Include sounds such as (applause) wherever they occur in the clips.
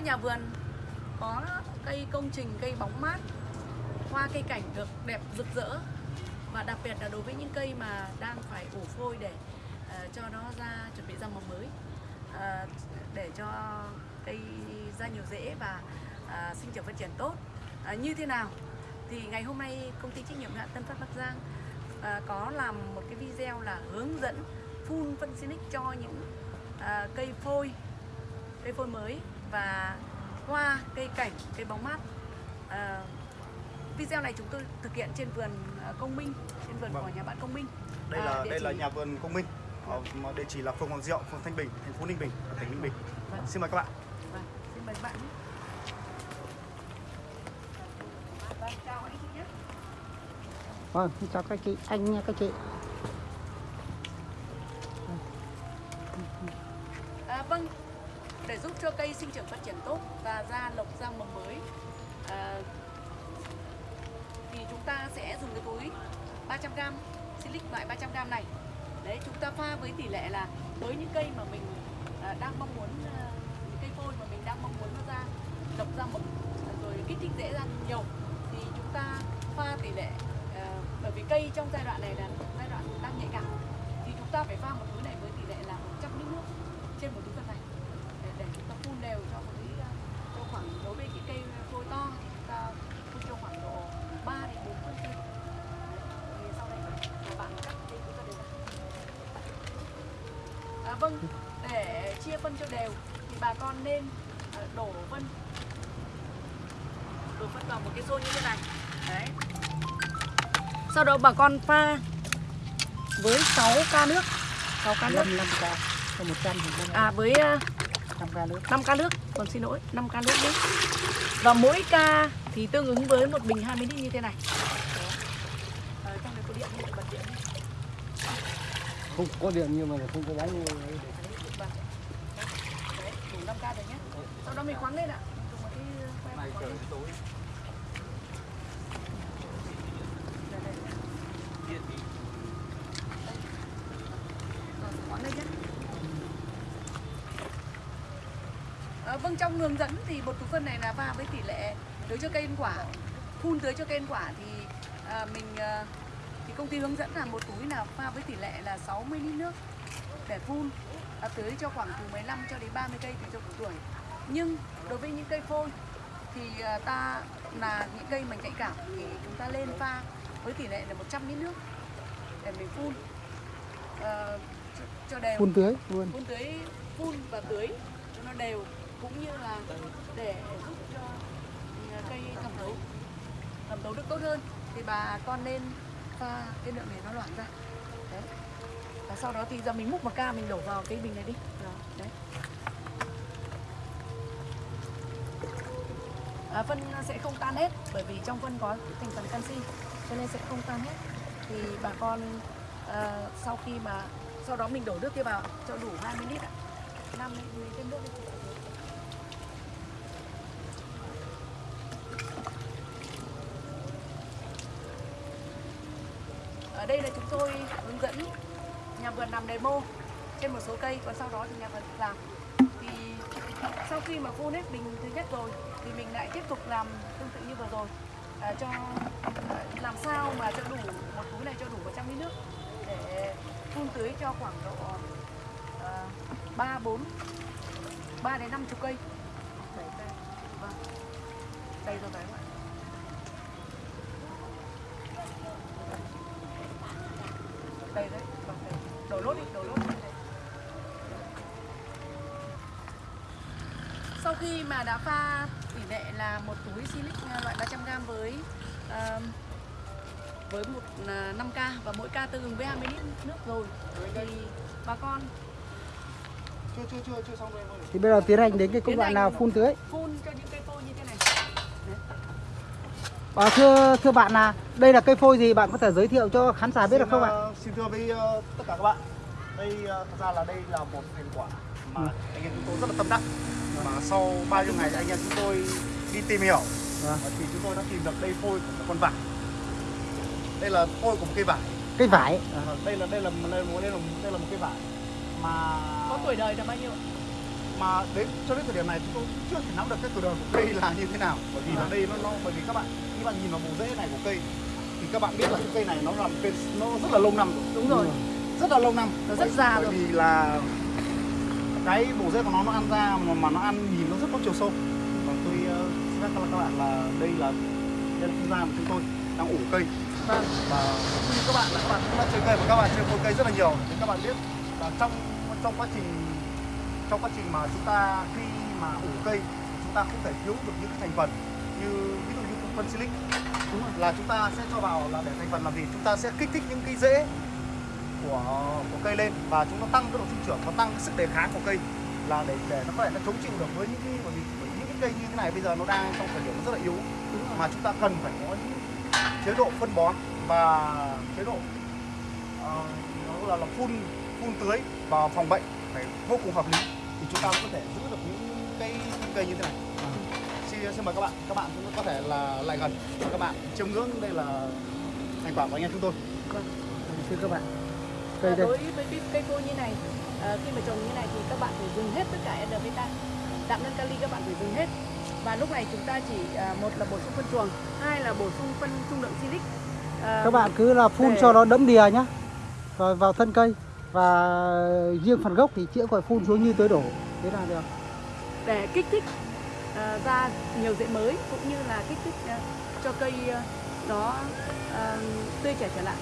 nhà vườn có cây công trình cây bóng mát hoa cây cảnh được đẹp rực rỡ. Và đặc biệt là đối với những cây mà đang phải ủ phôi để uh, cho nó ra chuẩn bị ra mầm mới uh, để cho cây ra nhiều rễ và uh, sinh trưởng phát triển tốt. Uh, như thế nào? Thì ngày hôm nay công ty trách nhiệm hạn Tân Phát Bắc Giang uh, có làm một cái video là hướng dẫn phun phân xinic cho những uh, cây phôi cây phôi mới và hoa cây cảnh cây bóng mát uh, video này chúng tôi thực hiện trên vườn công minh trên vườn Vâng. của nhà bạn công minh đây À, là địa đây là chỉ- nhà vườn công minh Ờ, mà địa chỉ là phường Hoàng Diệu phường Thanh Bình thành phố Ninh Bình tỉnh Ninh Bình Vâng. xin mời các bạn Vâng, xin mời các bạn nhé. Vâng, chào anh chị nhé. Vâng, xin chào các chị, anh nha các chị. Sinh trưởng phát triển tốt và ra lộc ra mầm mới. À, thì chúng ta sẽ dùng cái túi 300g silic loại 300g này. Đấy chúng ta pha với tỷ lệ là với những cây mà mình à, đang mong muốn à, những cây phôi mà mình đang mong muốn nó ra lộc ra mầm rồi kích thích dễ ra nhiều thì chúng ta pha tỷ lệ à, bởi vì cây trong giai đoạn này là giai đoạn đang nhạy cảm. Thì chúng ta phải pha một túi này với tỷ lệ là 100 lít nước trên một túi phân này để, để chúng ta phun đều cho một cái à, cho khoảng đối với cái cây phôi to thì chúng ta phun cho khoảng độ 3 đến 4 phân cây thì sau đây là bạn cắt cái chúng ta đều à, vâng để chia phân cho đều thì bà con nên à, đổ phân. Đổ phân vào một cái xô như thế này. Đấy. Sau đó bà con pha với 6 ca nước. 6 ca nước. 5 5 ca, cho 100 thì à với à, 5 ca nước. 5 ca nước, còn xin lỗi, 5 ca nước nhé. Và mỗi ca thì tương ứng với một bình 20 lít như thế này. Đó. Ờ, trong này có điện như bật điện. đi. Không có điện nhưng mà không có bánh. Đấy, đủ 5 k rồi nhé. Sau đó mình khoáng lên ạ. Dùng một cái khoáng lên. Vâng trong hướng dẫn thì bột túi phân này là pha với tỷ lệ tưới cho cây ăn quả phun tưới cho cây ăn quả thì à, mình à, công ty hướng dẫn là một túi là pha với tỷ lệ là 60 lít nước để phun à, tưới cho khoảng từ 15 cho đến 30 cây tùy theo độ tuổi. Nhưng đối với những cây phôi thì à, ta là những cây mà nhạy cảm thì chúng ta lên pha với tỷ lệ là 100 lít nước để mình phun. Ờ, cho, cho đều. Phun tưới luôn. phun tưới phun và tưới cho nó đều cũng như là để giúp cho ừ, cây thẩm thấu thẩm thấu được tốt hơn. Thì bà con nên pha cái lượng này nó loãng ra. Đấy. Và sau đó thì giờ mình múc một ca mình đổ vào cái bình này đi. Đó, đấy. À, phân sẽ không tan hết bởi vì trong phân có thành phần canxi cho nên sẽ không tan hết. Thì bà con à, sau khi mà sau đó mình đổ nước kia vào cho đủ 20 lít ạ. 5 lít thêm nước đi ở đây là chúng tôi hướng dẫn nhà vườn làm demo trên một số cây còn sau đó thì nhà vườn làm thì sau khi mà phun hết bình thứ nhất rồi thì mình lại tiếp tục làm tương tự như vừa rồi à, cho à, làm sao mà cho đủ một túi này cho đủ 100 lít nước để phun tưới cho khoảng độ à, ba bốn ba đến năm chục cây Đấy, đây. Vâng. đây rồi đấy đã pha tỷ lệ là một túi silic à, loại 300g với à, với một à, 5k và mỗi ca tương ứng với 20 lít nước rồi thì bà con chưa chưa chưa chưa xong rồi. Thì bây giờ tiến hành đến cái công đoạn nào phun tưới. phun cho những cây phôi như thế này À, thưa thưa bạn là đây là cây phôi gì bạn có thể giới thiệu cho khán giả biết được Xin, không ạ? ờ, xin thưa với ờ, tất cả các bạn đây ờ, thật ra là đây là một thành quả mà Ừ. anh em chúng tôi rất là tâm đắc mà sau bao nhiêu ngày anh em chúng tôi đi tìm hiểu. Vâng. và thì chúng tôi đã tìm được đây phôi của một con vải. Đây là phôi của một cây vải. Cây vải. Ờ, đây là đây là đây là, đây là, đây là một cây vải. Mà có tuổi đời là bao nhiêu ạ? mà đến cho đến thời điểm này chúng tôi chưa thể nắm được cái tuổi đời của cây là như thế nào. Bởi vì là đây nó, nó bởi vì các bạn khi bạn nhìn vào bộ rễ này của cây thì các bạn biết là cái cây này nó là một cây nó rất là lâu năm rồi. Đúng rồi. Rất là lâu năm. Nó rất già bởi rồi. vì là cái bộ rễ của nó nó ăn ra mà, mà nó ăn nhìn nó rất có chiều sâu. Và tôi uh, xin phép các bạn là đây là đây là không gian của chúng tôi đang ủ cây. Vâng. Và như các bạn là các bạn cũng đã chơi cây và các bạn chơi cây rất là nhiều thì các bạn biết là trong trong quá trình trong quá trình mà chúng ta khi mà ủ cây chúng ta không thể thiếu được những thành phần như ví dụ như phân silic. Là chúng ta sẽ cho vào là để thành phần làm gì? Chúng ta sẽ kích thích những cái rễ của của cây lên và chúng nó tăng cái độ sinh trưởng và tăng cái sức đề kháng của cây là để để nó có thể nó chống chịu được với những cái bởi vì bởi những cái cây như thế này bây giờ nó đang trong thời điểm nó rất là yếu mà chúng ta cần phải có những chế độ phân bón và chế độ ờ, nó là, là phun phun tưới và phòng bệnh phải vô cùng hợp lý thì chúng ta mới có thể giữ được những cái cây như thế này. Xin, xin mời các bạn các bạn cũng có thể là lại gần. Và các bạn chiêm ngưỡng đây là thành quả của anh em chúng tôi. Vâng xin các bạn cây À, đây đối với cái cây phôi như này à, khi mà trồng như này thì các bạn phải dùng hết tất cả NPK đạm nhân kali các bạn phải dùng hết. Và lúc này chúng ta chỉ à, một là bổ sung phân chuồng hai là bổ sung phân trung lượng silic à, các bạn cứ là phun để- cho nó đẫm đìa nhá. Vào, vào thân cây và riêng phần gốc thì chữa gọi phun xuống như tưới đổ. Thế là được. Để kích thích à, ra nhiều rễ mới cũng như là kích thích à, cho cây à, nó à, tươi trẻ trở lại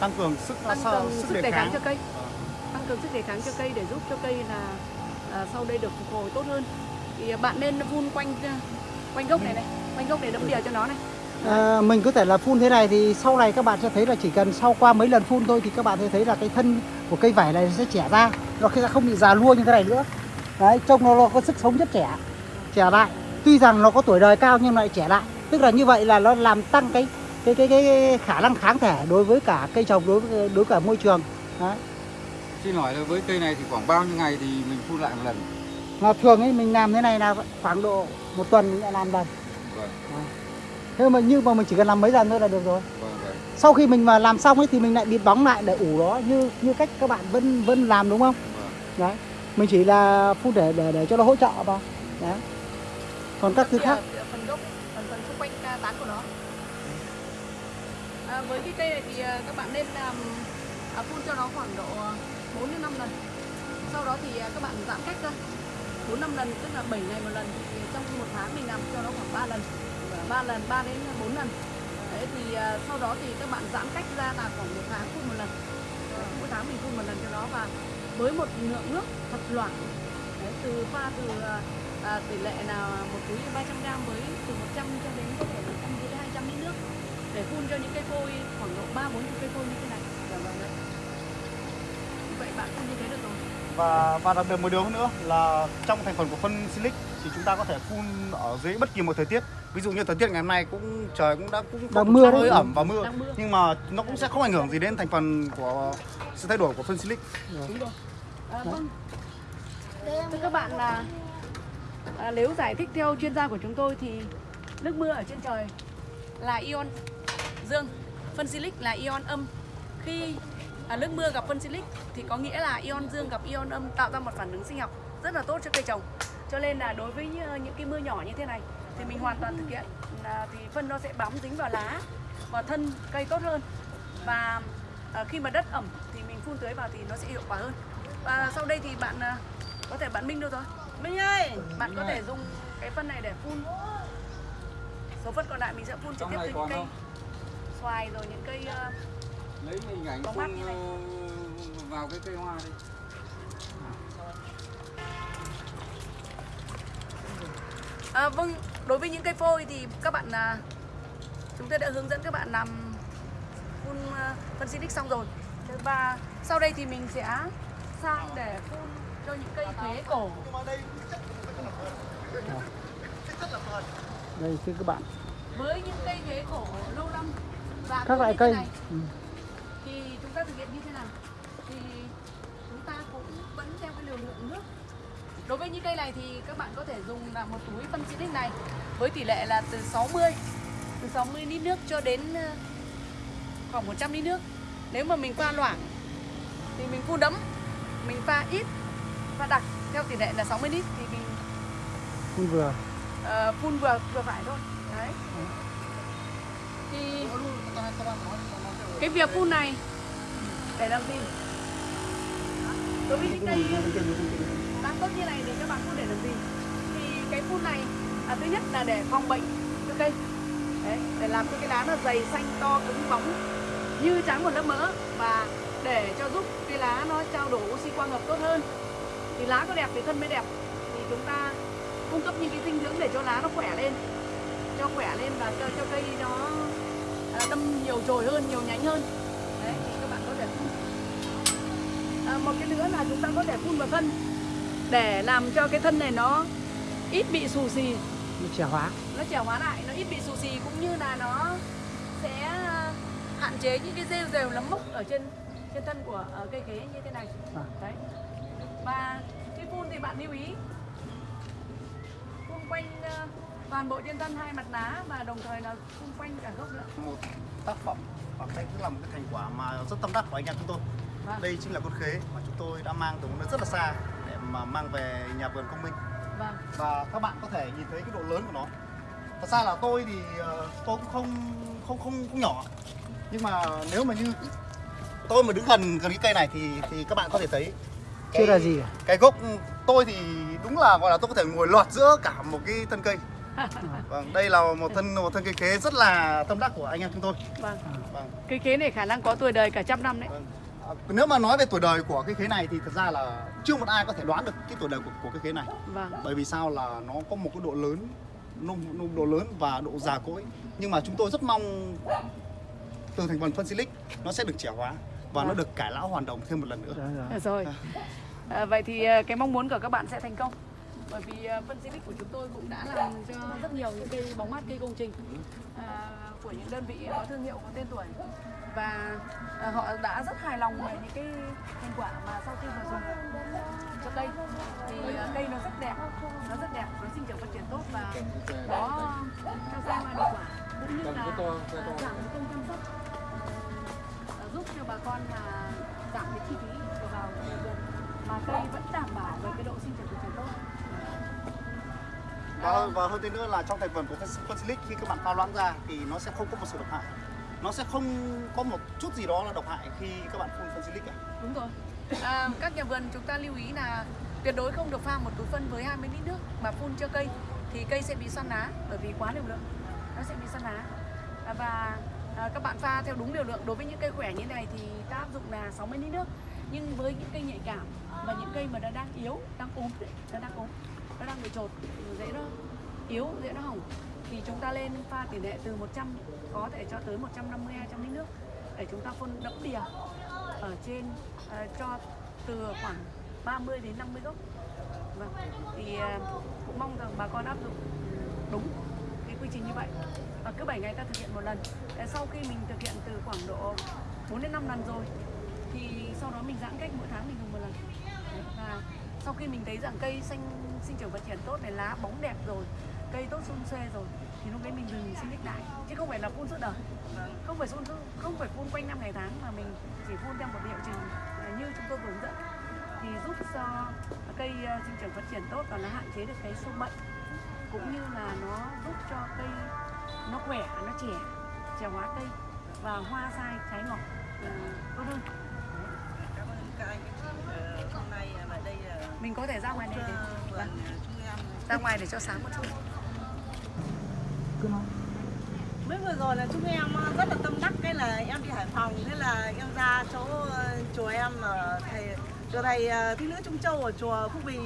tăng cường sức tăng cường sức đề kháng cho cây. Ờ. tăng cường sức đề kháng cho cây để giúp cho cây là à, sau đây được phục hồi tốt hơn. Thì à, bạn nên phun quanh à, quanh gốc này này quanh gốc để đẫm đìa cho nó này. À, mình có thể là phun thế này thì sau này các bạn sẽ thấy là chỉ cần sau qua mấy lần phun thôi thì các bạn sẽ thấy là cái thân của cây vải này sẽ trẻ ra nó sẽ không bị già lua như thế này nữa. Đấy trông nó, nó có sức sống rất trẻ trẻ lại. Tuy rằng nó có tuổi đời cao nhưng lại trẻ lại. Tức là như vậy là nó làm tăng cái cái cái cái khả năng kháng thể đối với cả cây trồng đối với đối với cả môi trường. Đấy. Xin hỏi là với cây này thì khoảng bao nhiêu ngày thì mình phun lại một lần? mà thường ấy mình làm thế này là khoảng độ một tuần mình lại làm lần Vâng, thế mà nhưng mà mình chỉ cần làm mấy lần thôi là được rồi. Vâng, vâng. sau khi mình mà làm xong ấy thì mình lại bịt bóng lại để ủ nó như như cách các bạn vẫn vẫn làm đúng không? Vâng. đấy. Mình chỉ là phun để để để cho nó hỗ trợ vào đấy. Còn các thứ khác? phần gốc phần phần xung quanh à, tán của nó à, với cái cây này thì à, các bạn nên làm à, phun cho nó khoảng độ à, 4 đến 5 lần. Sau đó thì à, các bạn giãn cách ra 4 5 lần tức là 7 ngày một lần. Thì trong một tháng mình làm cho nó khoảng 3 lần. 3 lần 3 đến 4 lần. Đấy, thì à, sau đó thì các bạn giãn cách ra là khoảng một tháng phun một lần. Mỗi tháng mình phun một lần cho nó và với một lượng nước thật loãng. Đấy, từ pha từ à, tỷ lệ là một túi 300 gram với từ 100 cho đến có thể là 150 200 lít nước để phun cho những cây phôi khoảng độ 3 40 cây phôi như thế này. Dạ vâng vậy bạn phun như thế được rồi. và và đặc biệt một điều nữa là trong thành phần của phân silic thì chúng ta có thể phun ở dưới bất kỳ một thời tiết ví dụ như thời tiết ngày hôm nay cũng trời cũng đã cũng Đang mưa hơi ẩm và mưa mưa. nhưng mà nó cũng sẽ không ảnh hưởng gì đến thành phần của sự thay đổi của phân silic Đúng rồi. À, vâng. Thưa các bạn là à, nếu giải thích theo chuyên gia của chúng tôi thì nước mưa ở trên trời là ion dương, phân silic là ion âm. Khi à, nước mưa gặp phân silic thì có nghĩa là ion dương gặp ion âm tạo ra một phản ứng sinh học rất là tốt cho cây trồng. Cho nên là đối với những cái mưa nhỏ như thế này thì mình hoàn toàn thực hiện. Là thì phân nó sẽ bám dính vào lá và thân cây tốt hơn. Và à, khi mà đất ẩm thì mình phun tưới vào thì nó sẽ hiệu quả hơn. Và sau đây thì bạn à, có thể bạn Minh đâu rồi? Minh ơi! Bạn có thể dùng cái phân này để phun. Số phân còn lại mình sẽ phun trực tiếp còn cây? Xoài rồi những cây à, Lấy hình ảnh Có mắt như này. ờ, vào cái cây hoa đi. À, vâng, đối với những cây phôi thì các bạn à, chúng tôi đã hướng dẫn các bạn làm phun à, phân xịt xong rồi. Và sau đây thì mình sẽ sang để phun cho những cây thế cổ. đây thưa các bạn Với những cây thế cổ lâu năm và các loại cây này, ừ. thì chúng ta thực hiện như thế nào? Thì chúng ta cũng vẫn theo cái liều lượng nước. Đối với những cây này thì các bạn có thể dùng là một túi phân xịt này với tỷ lệ là từ 60 từ 60 lít nước cho đến ờ, khoảng 100 lít nước. Nếu mà mình pha loãng thì mình phun đấm, mình pha ít, pha đặc theo tỷ lệ là 60 lít thì mình phun vừa ờ, phun vừa vừa phải thôi đấy thì cái việc phun này. Để làm gì? Đối với những cây đang tốt như này thì các bạn phun để làm gì? Thì cái phun này à, thứ nhất là để phòng bệnh cho cây đấy, để làm cho cái lá nó dày xanh to cứng bóng như trắng một lớp mỡ và để cho giúp cái lá nó trao đổi oxy quang hợp tốt hơn. Thì lá có đẹp thì thân mới đẹp. Thì chúng ta cung cấp những cái dinh dưỡng để cho lá nó khỏe lên cho khỏe lên và cho cho cây nó đâm nhiều chồi hơn nhiều nhánh hơn. Đấy thì các bạn có thể phun. À, một cái nữa là chúng ta có thể phun vào thân. Để làm cho cái thân này nó ít bị xù xì. Nó trẻ hóa. Nó trẻ hóa lại nó ít bị xù xì cũng như là nó sẽ à, hạn chế những cái rêu rêu nấm mốc ở trên trên thân của ờ, cây khế như thế này. À. đấy. Và khi phun thì bạn lưu ý. Phun quanh ờ, toàn bộ trên thân hai mặt lá và đồng thời là phun quanh cả gốc nữa. Một tác phẩm và đây cũng là một cái thành quả mà rất tâm đắc của anh em chúng tôi. Vâng. Đây chính là con khế mà chúng tôi đã mang từ một nơi rất là xa để mà mang về nhà vườn công minh. Vâng. Và các bạn có thể nhìn thấy cái độ lớn của nó. Thật ra là tôi thì ờ, tôi cũng không không không không nhỏ. Nhưng mà nếu mà như tôi mà đứng gần gần cái cây này thì thì các bạn có thể thấy chưa là gì cả. cái gốc tôi thì đúng là gọi là tôi có thể ngồi lọt giữa cả một cái thân cây (laughs) vâng đây là một thân một thân cây khế rất là tâm đắc của anh em chúng tôi. Vâng. Vâng. Cây khế này khả năng có tuổi đời cả trăm năm đấy. Vâng. À, Nếu mà nói về tuổi đời của cái khế này thì thật ra là chưa một ai có thể đoán được cái tuổi đời của, của cái khế này. Vâng. Bởi vì sao? Là nó có một cái độ lớn nung, nung độ lớn và độ già cỗi. Nhưng mà chúng tôi rất mong từ thành phần phân silic nó sẽ được trẻ hóa và nó Vâng. được cải lão hoàn đồng thêm một lần nữa. Rồi, rồi. Được rồi à, vậy thì à, cái mong muốn của các bạn sẽ thành công bởi vì à, phân Silic của chúng tôi cũng đã làm cho rất nhiều những cây bóng mát cây công trình à, của những đơn vị có thương hiệu có tên tuổi. Và à, họ đã rất hài lòng về những cái thành quả mà sau khi mà dùng cho cây thì à, cây nó rất đẹp nó rất đẹp nó sinh trưởng phát triển tốt và nó cho ra hoa hiệu quả cũng như là giảm công chăm sóc à, giúp cho bà con là giảm cái chi phí vào vườn mà cây vẫn và, và hơn thế nữa là trong thành phần của phân silic khi các bạn pha loãng ra thì nó sẽ không có một sự độc hại. Nó sẽ không có một chút gì đó là độc hại khi các bạn phun phân silic cả. Đúng rồi. À, các nhà vườn chúng ta lưu ý là tuyệt đối không được pha một túi phân với 20 lít nước mà phun cho cây thì cây sẽ bị xoăn lá bởi vì quá liều lượng. Nó sẽ bị xoăn lá. À, và à, các bạn pha theo đúng liều lượng. Đối với những cây khỏe như này thì ta áp dụng là 60 lít nước. Nhưng với những cây nhạy cảm và những cây mà nó đang yếu đang ốm đấy, nó đang ốm nó đang bị trột dễ nó yếu dễ nó hỏng. Thì chúng ta lên pha tỷ lệ từ 100 có thể cho tới 150 200 lít nước để chúng ta phun đẫm đìa ở trên uh, cho từ khoảng 30 đến 50 gốc. Vâng. thì uh, cũng mong rằng bà con áp dụng đúng cái quy trình như vậy. Và cứ 7 ngày ta thực hiện một lần. Để sau khi mình thực hiện từ khoảng độ 4 đến 5 lần rồi thì sau đó mình giãn cách mỗi tháng mình dùng một lần. Đấy, và sau khi mình thấy rằng cây xanh sinh trưởng phát triển tốt này lá bóng đẹp rồi cây tốt xung xuê rồi. Thì lúc đấy mình dừng sinh đích lại. Chứ không phải là phun suốt đời. Không phải phun không phải phun quanh năm ngày tháng mà mình chỉ phun theo một liệu trình như chúng tôi vừa hướng dẫn. Thì giúp cho cây à, sinh trưởng phát triển tốt và nó hạn chế được cái sâu bệnh. Cũng như là nó giúp cho cây nó khỏe nó trẻ trẻ hóa cây và hoa sai trái ngọt à, tốt hơn. Cảm ơn các anh. Ờ, hôm nay lại đây là mình có thể ra ngoài này để vâng, ra ngoài để cho sáng một chút. Mới vừa rồi là chúng em ờ, rất là tâm đắc cái là em đi Hải Phòng thế là em ra chỗ ờ, chùa em ở thầy chùa thầy ờ, thích nữ Trung Châu ở chùa Phúc Bì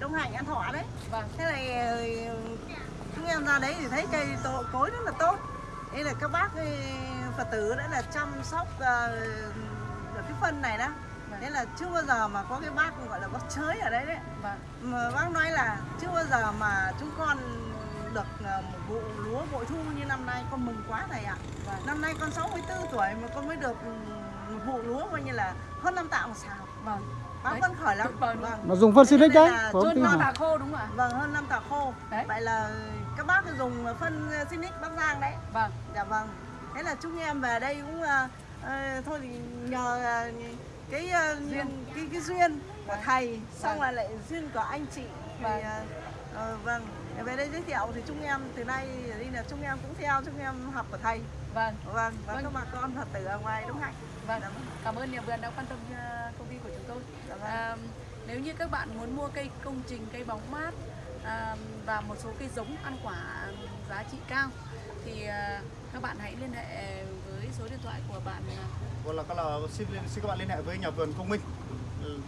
Đông Hạnh An Thọ đấy. Vâng. Thế này chúng em ra đấy thì thấy cây tổ, cối rất là tốt. Thế là các bác Phật tử đã là chăm sóc được cái phân này đó thế là chưa bao giờ mà có cái bác gọi là bác chới ở đấy đấy. Vâng. Mà bác nói là chưa bao giờ mà chúng con được ờ, một vụ lúa bội thu như năm nay con mừng quá thầy ạ. Vâng. năm nay con 64 tuổi mà con mới được ừ, một vụ lúa coi như là hơn năm tạ một xào vâng. Bác Đấy, vẫn khởi lắm. Vâng. Mà dùng phân Thế đấy tin hoa hả tà khô đúng không ạ? Vâng. Hơn năm tạ khô. Đấy. vậy là các bác dùng phân Sinic Bắc Giang đấy. Vâng. Dạ vâng. Thế là chúng em về đây cũng ờ, ờ, thôi thì nhờ ờ, cái ờ, Duyên. cái cái duyên của Vâng. thầy xong Vâng. là lại duyên của anh chị thì Vâng. ờ, ờ, vâng về đây giới thiệu thì chúng em từ nay đây là chúng em cũng theo chúng em học của thầy vâng vâng và Vâng. các bà con phật tử ở ngoài đông hạnh vâng Dạ cảm ơn nhà vườn đã quan tâm công ty của chúng tôi vâng. à, nếu như các bạn muốn mua cây công trình cây bóng mát à, và một số cây giống ăn quả giá trị cao thì à, các bạn hãy liên hệ với số điện thoại của bạn à, là các là xin, xin các bạn liên hệ với nhà vườn Công Minh.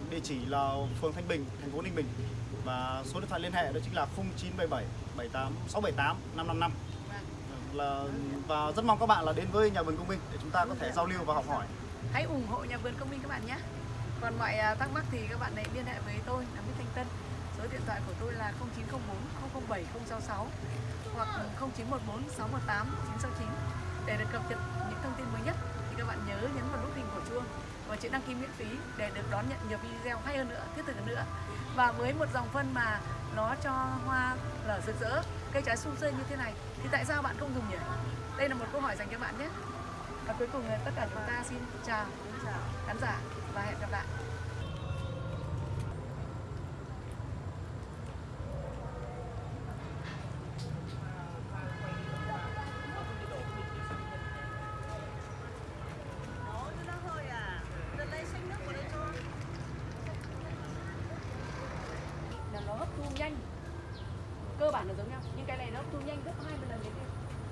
Địa chỉ là phường Thanh Bình, thành phố Ninh Bình. Và số điện thoại liên hệ đó chính là 0977 78 678 555. Là và rất mong các bạn là đến với nhà vườn Công Minh để chúng ta có thể giao lưu và học hỏi. hãy ủng hộ nhà vườn công minh các bạn nhé còn mọi à, thắc mắc thì các bạn hãy liên hệ với tôi là Mỹ Thanh Tân số điện thoại của tôi là 0904 007 066 hoặc 0914 618 969 để được cập nhật những thông tin mới nhất các bạn nhớ nhấn vào nút hình của chuông và chữ đăng ký miễn phí để được đón nhận nhiều video hay hơn nữa, thiết thực hơn nữa. Và với một dòng phân mà nó cho hoa nở rực rỡ, cây trái sum xuê như thế này, thì tại sao bạn không dùng nhỉ? Đây là một câu hỏi dành cho bạn nhé. Và cuối cùng là tất cả chúng ta xin chào Xin chào, khán giả, và hẹn gặp lại Đó, cho nó hơi à Dân lấy xanh nước của đây cho là nó hấp thu nhanh cơ bản là giống nhau nhưng cái này nó hấp thu nhanh gấp 20 lần cái kia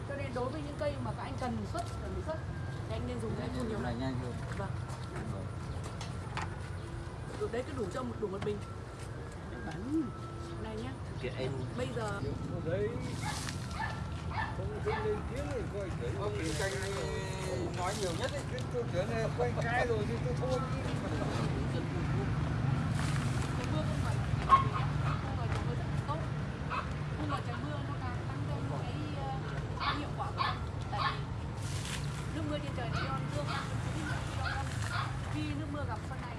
cho nên đối với những cây mà các anh cần xuất cần xuất thì anh nên dùng cái phun nhiều này lần nhanh hơn. vâng. Được đấy cứ đủ cho một đủ một bình. Đấy, này nhá. Bây giờ Ông Kỳ Canh nói nhiều nhất ấy, cái câu chuyện này quay cái rồi thì tôi thôi. Mưa gặp phân này